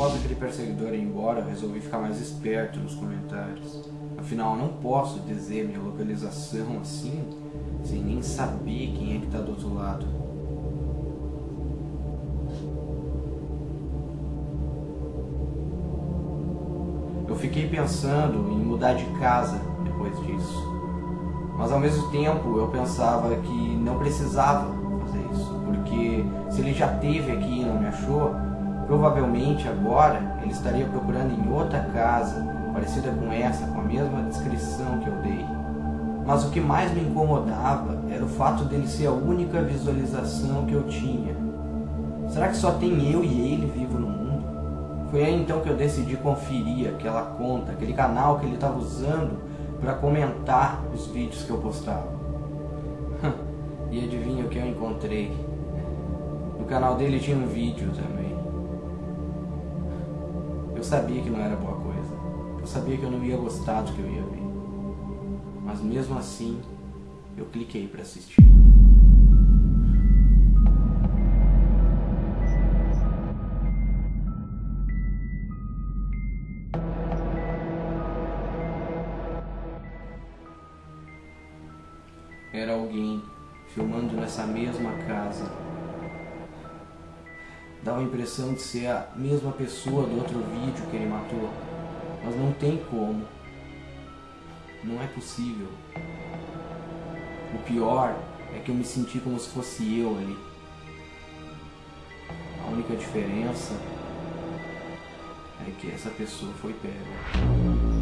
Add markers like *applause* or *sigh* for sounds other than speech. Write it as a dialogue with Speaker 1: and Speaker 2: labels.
Speaker 1: Após aquele perseguidor ir embora, resolvi ficar mais esperto nos comentários. Afinal, não posso dizer minha localização assim, sem nem saber quem é que está do outro lado. Eu fiquei pensando em mudar de casa depois disso. Mas ao mesmo tempo eu pensava que não precisava fazer isso, porque se ele já teve aqui e não me achou, provavelmente agora ele estaria procurando em outra casa parecida com essa, com a mesma descrição que eu dei. Mas o que mais me incomodava era o fato dele ser a única visualização que eu tinha. Será que só tem eu e ele vivo no mundo? Foi aí então que eu decidi conferir aquela conta, aquele canal que ele estava usando para comentar os vídeos que eu postava. *laughs* e adivinha o que eu encontrei? No canal dele tinha um vídeo também. Eu sabia que não era boa coisa. Eu sabia que eu não ia gostar do que eu ia ver. Mas mesmo assim, eu cliquei para assistir. era alguém filmando nessa mesma casa. Dá a impressão de ser a mesma pessoa do outro vídeo que ele matou, mas não tem como. Não é possível. O pior é que eu me senti como se fosse eu ali. A única diferença é que essa pessoa foi pega.